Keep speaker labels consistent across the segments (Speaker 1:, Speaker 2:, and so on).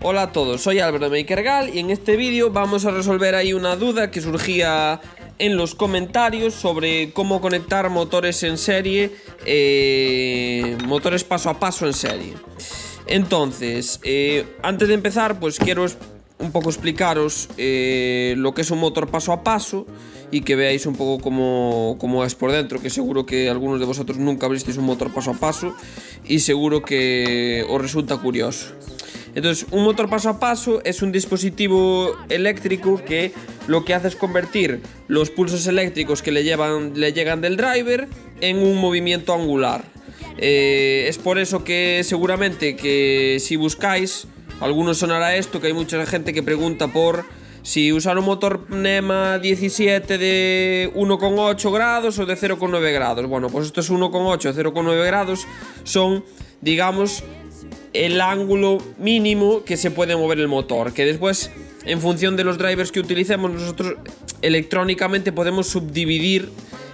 Speaker 1: Hola a todos, soy Álvaro Makergal y en este vídeo vamos a resolver ahí una duda que surgía en los comentarios sobre cómo conectar motores en serie, eh, motores paso a paso en serie. Entonces, eh, antes de empezar, pues quiero un poco explicaros eh, lo que es un motor paso a paso y que veáis un poco cómo, cómo, es por dentro, que seguro que algunos de vosotros nunca abristeis un motor paso a paso y seguro que os resulta curioso. Entonces, un motor paso a paso es un dispositivo eléctrico que lo que hace es convertir los pulsos eléctricos que le, llevan, le llegan del driver en un movimiento angular. Eh, es por eso que seguramente que si buscáis, algunos sonará esto, que hay mucha gente que pregunta por si usar un motor NEMA 17 de 1,8 grados o de 0,9 grados. Bueno, pues esto es 1,8, 0,9 grados son, digamos, el ángulo mínimo que se puede mover el motor, que después en función de los drivers que utilicemos nosotros electrónicamente podemos subdividir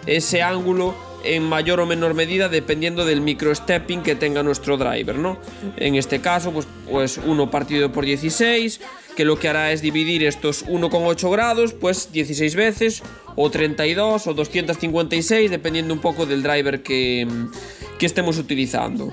Speaker 1: ese ángulo en mayor o menor medida dependiendo del microstepping que tenga nuestro driver, ¿no? En este caso, pues, pues 1 partido por 16, que lo que hará es dividir estos 1,8 grados, pues 16 veces, o 32, o 256, dependiendo un poco del driver que, que estemos utilizando.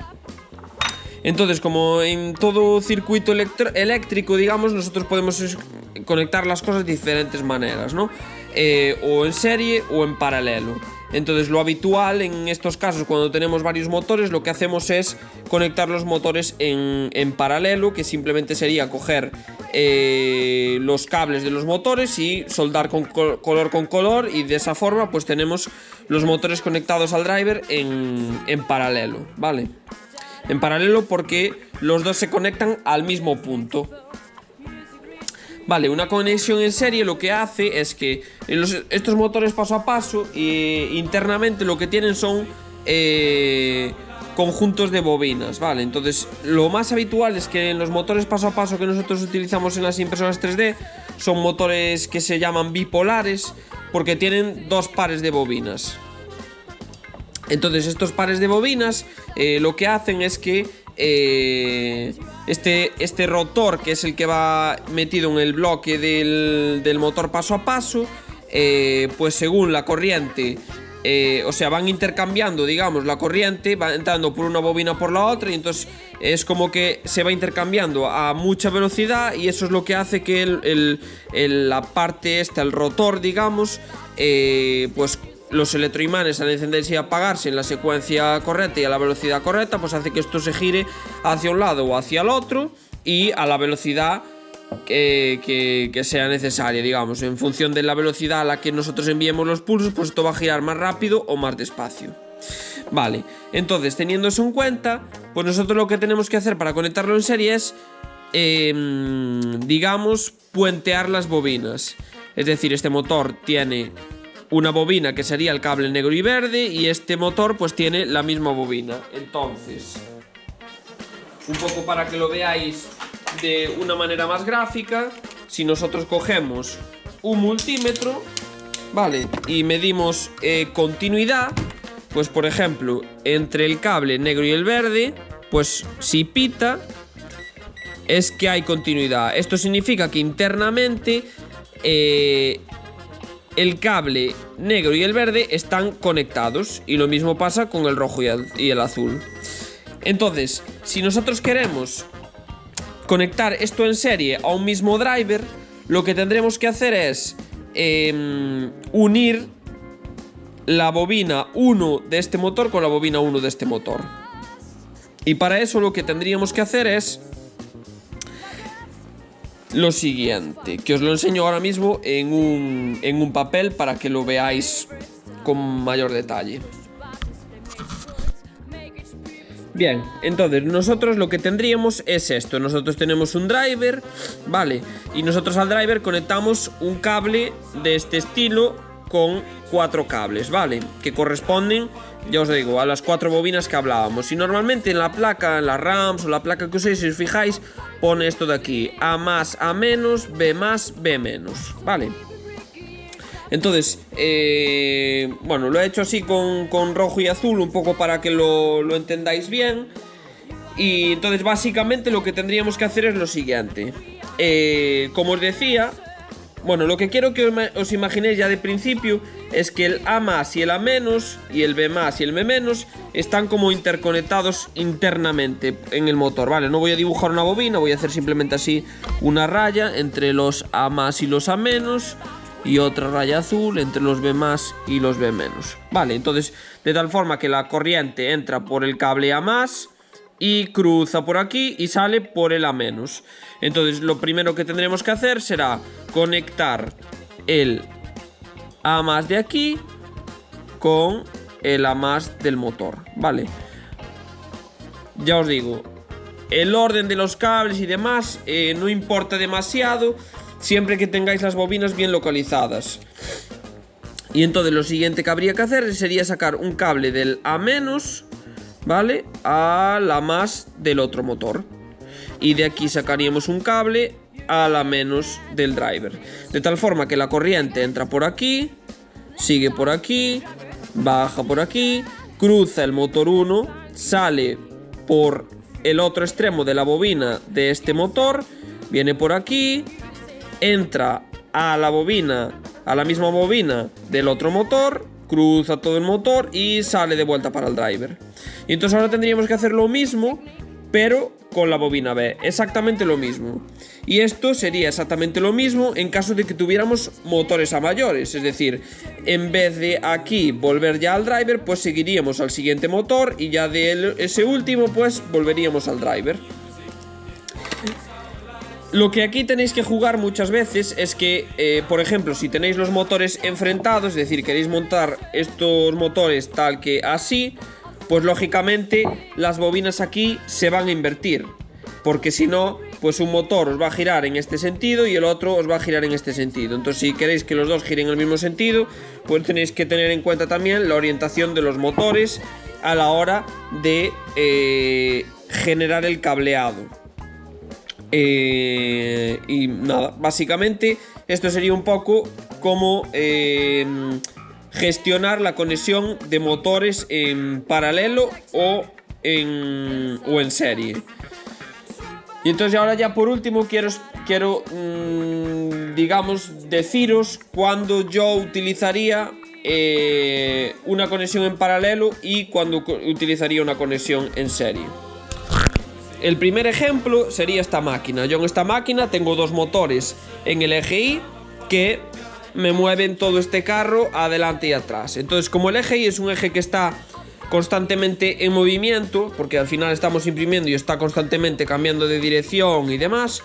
Speaker 1: Entonces, como en todo circuito eléctrico, digamos, nosotros podemos conectar las cosas de diferentes maneras, ¿no? Eh, o en serie o en paralelo. Entonces lo habitual en estos casos cuando tenemos varios motores lo que hacemos es conectar los motores en, paralelo que simplemente sería coger eh, los cables de los motores y soldar con color con color y de esa forma pues tenemos los motores conectados al driver en, en paralelo, ¿vale? En paralelo porque los dos se conectan al mismo punto. Vale, una conexión en serie lo que hace es que estos motores paso a paso eh, internamente lo que tienen son eh, conjuntos de bobinas, ¿vale? Entonces lo más habitual es que en los motores paso a paso que nosotros utilizamos en las impresoras 3D son motores que se llaman bipolares porque tienen dos pares de bobinas. Entonces estos pares de bobinas eh, lo que hacen es que eh, este, este rotor, que es el que va metido en el bloque del, motor paso a paso, eh, pues según la corriente o sea, van intercambiando, digamos, la corriente, va entrando por una bobina por la otra y entonces es como que se va intercambiando a mucha velocidad y eso es lo que hace que la parte esta, el rotor, digamos, pues los electroimanes al encenderse y apagarse en la secuencia correcta y a la velocidad correcta, pues hace que esto se gire hacia un lado o hacia el otro y a la velocidad que, sea necesaria, digamos. En función de la velocidad a la que nosotros enviemos los pulsos, pues esto va a girar más rápido o más despacio. Vale, entonces teniendo eso en cuenta, pues nosotros lo que tenemos que hacer para conectarlo en serie es, em, digamos, puentear las bobinas. Es decir, este motor tiene una bobina que sería el cable negro y verde y este motor pues tiene la misma bobina. Entonces, un poco para que lo veáis de una manera más gráfica, si nosotros cogemos un multímetro, ¿vale? Y medimos eh, continuidad, pues por ejemplo, entre el cable negro y el verde, pues si pita, es que hay continuidad. Esto significa que internamente eh, el cable negro y el verde están conectados y lo mismo pasa con el rojo y el, azul. Entonces, si nosotros queremos conectar esto en serie a un mismo driver, lo que tendremos que hacer es em, unir la bobina 1 de este motor con la bobina 1 de este motor. Y para eso lo que tendríamos que hacer es lo siguiente, que os lo enseño ahora mismo en un, en un papel para que lo veáis con mayor detalle. Bien, entonces nosotros lo que tendríamos es esto Nosotros tenemos un driver, ¿vale? Y nosotros al driver conectamos un cable de este estilo con cuatro cables, ¿vale? Que corresponden, ya os digo, a las cuatro bobinas que hablábamos Y normalmente en la placa, en la RAMs o la placa que uséis, si os fijáis pone esto de aquí, A más, A menos, B más, B menos, ¿vale? Entonces, eh, bueno, lo he hecho así con, rojo y azul, un poco para que lo, entendáis bien. Y entonces básicamente lo que tendríamos que hacer es lo siguiente. Eh, como os decía, bueno, lo que quiero que os imaginéis ya de principio es que el A más y el A menos y el B más y el B menos están como interconectados internamente en el motor, ¿vale? No voy a dibujar una bobina, voy a hacer simplemente así una raya entre los A más y los A menos y otra raya azul entre los B más y los B menos. Vale, entonces de tal forma que la corriente entra por el cable A más y cruza por aquí y sale por el A. Entonces lo primero que tendremos que hacer será conectar el A más de aquí con el A más del motor, ¿vale? Ya os digo, el orden de los cables y demás eh, no importa demasiado siempre que tengáis las bobinas bien localizadas. Y entonces lo siguiente que habría que hacer sería sacar un cable del A ¿vale? A la más del otro motor. Y de aquí sacaríamos un cable a la menos del driver. De tal forma que la corriente entra por aquí, sigue por aquí, baja por aquí, cruza el motor 1, sale por el otro extremo de la bobina de este motor, viene por aquí, entra a la bobina, a la misma bobina del otro motor, cruza todo el motor y sale de vuelta para el driver. Y entonces ahora tendríamos que hacer lo mismo, pero con la bobina B, exactamente lo mismo. Y esto sería exactamente lo mismo en caso de que tuviéramos motores a mayores, es decir, en vez de aquí volver ya al driver, pues seguiríamos al siguiente motor y ya de ese último pues volveríamos al driver. Lo que aquí tenéis que jugar muchas veces es que, eh, por ejemplo, si tenéis los motores enfrentados, es decir, queréis montar estos motores tal que así, pues lógicamente las bobinas aquí se van a invertir. Porque si no, pues un motor os va a girar en este sentido y el otro os va a girar en este sentido. Entonces si queréis que los dos giren en el mismo sentido, pues tenéis que tener en cuenta también la orientación de los motores a la hora de eh, generar el cableado. Eh, y nada, básicamente esto sería un poco como eh, gestionar la conexión de motores en paralelo o en, o en serie. Y entonces ahora ya por último quiero, quiero mm, digamos, deciros cuando yo utilizaría eh, una conexión en paralelo y cuando utilizaría una conexión en serie. El primer ejemplo sería esta máquina. Yo en esta máquina tengo dos motores en el eje Y que me mueven todo este carro adelante y atrás. Entonces como el eje Y es un eje que está constantemente en movimiento, porque al final estamos imprimiendo y está constantemente cambiando de dirección y demás,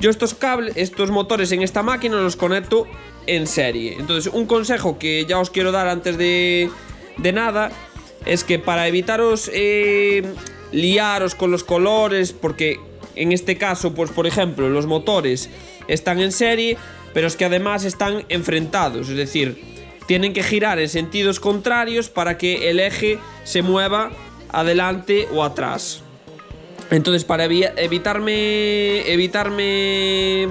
Speaker 1: yo estos cables, estos motores en esta máquina los conecto en serie. Entonces un consejo que ya os quiero dar antes de, de nada es que para evitaros eh, liaros con los colores porque en este caso, pues por ejemplo, los motores están en serie, pero es que además están enfrentados, es decir, tienen que girar en sentidos contrarios para que el eje se mueva adelante o atrás. Entonces, para evitarme evitarme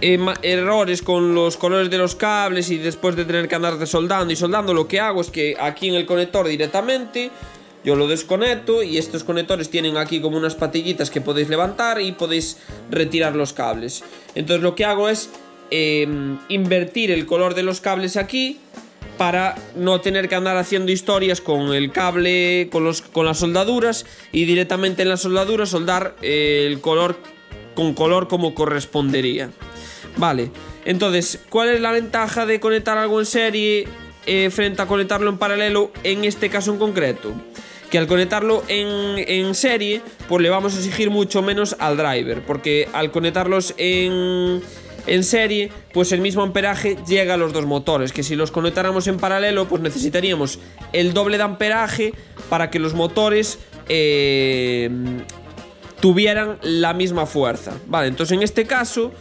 Speaker 1: em, errores con los colores de los cables y después de tener que andar soldando y soldando, lo que hago es que aquí en el conector directamente yo lo desconecto y estos conectores tienen aquí como unas patillitas que podéis levantar y podéis retirar los cables. Entonces lo que hago es em, invertir el color de los cables aquí para no tener que andar haciendo historias con el cable, con, los, con las soldaduras y directamente en las soldaduras soldar eh, el color con color como correspondería. Vale, entonces, ¿cuál es la ventaja de conectar algo en serie eh, frente a conectarlo en paralelo en este caso en concreto? Que al conectarlo en, serie, pues le vamos a exigir mucho menos al driver, porque al conectarlos en, en serie, pues el mismo amperaje llega a los dos motores, que si los conectáramos en paralelo, pues necesitaríamos el doble de amperaje para que los motores eh, tuvieran la misma fuerza. Vale, entonces en este caso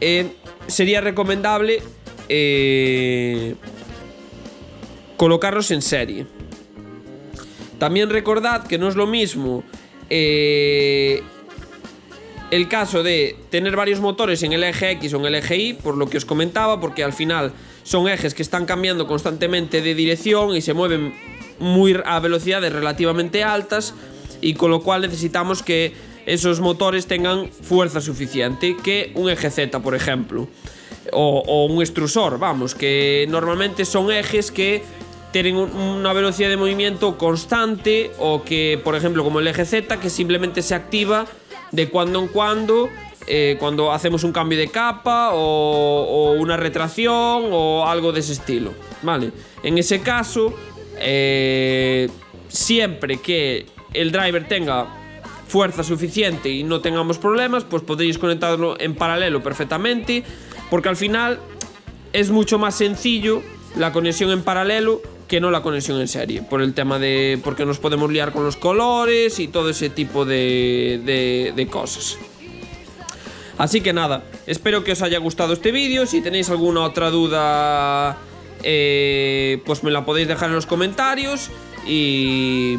Speaker 1: eh, sería recomendable eh, colocarlos en serie. También recordad que no es lo mismo eh, el caso de tener varios motores en el eje X o en el eje Y, por lo que os comentaba, porque al final son ejes que están cambiando constantemente de dirección y se mueven muy a velocidades relativamente altas. y con lo cual necesitamos que esos motores tengan fuerza suficiente que un eje Z, por ejemplo, o, o un extrusor, vamos, que normalmente son ejes que tienen una velocidad de movimiento constante o que, por ejemplo, como el eje Z, que simplemente se activa de cuando en cuando eh, cuando hacemos un cambio de capa o, una retracción o algo de ese estilo, ¿vale? En ese caso, eh, siempre que el driver tenga fuerza suficiente y no tengamos problemas, pues podéis conectarlo en paralelo perfectamente, porque al final es mucho más sencillo la conexión en paralelo que no la conexión en serie, por el tema de porque nos podemos liar con los colores y todo ese tipo de, de cosas. Así que nada, espero que os haya gustado este vídeo. Si tenéis alguna otra duda, eh, pues me la podéis dejar en los comentarios. Y,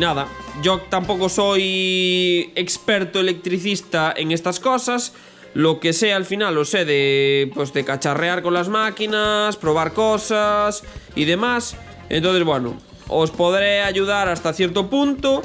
Speaker 1: nada, yo tampoco soy experto electricista en estas cosas. Lo que sé al final lo sé de, pues de cacharrear con las máquinas, probar cosas y demás. Entonces, bueno, os podré ayudar hasta cierto punto.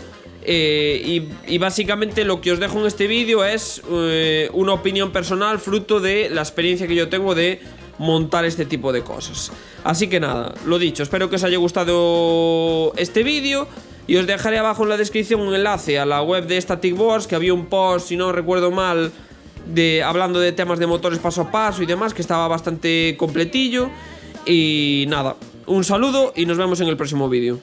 Speaker 1: Eh, y, básicamente lo que os dejo en este vídeo es eh, una opinión personal fruto de la experiencia que yo tengo de montar este tipo de cosas. Así que nada, lo dicho, espero que os haya gustado este vídeo y os dejaré abajo en la descripción un enlace a la web de Static Wars, que había un post, si no recuerdo mal, de, hablando de temas de motores paso a paso y demás, que estaba bastante completillo. Y nada, un saludo y nos vemos en el próximo vídeo.